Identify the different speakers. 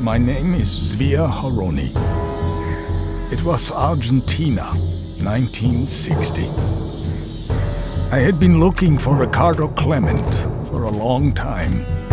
Speaker 1: My name is Zvi Aharoni. It was Argentina, 1960. I had been looking for Ricardo Klement for a long time.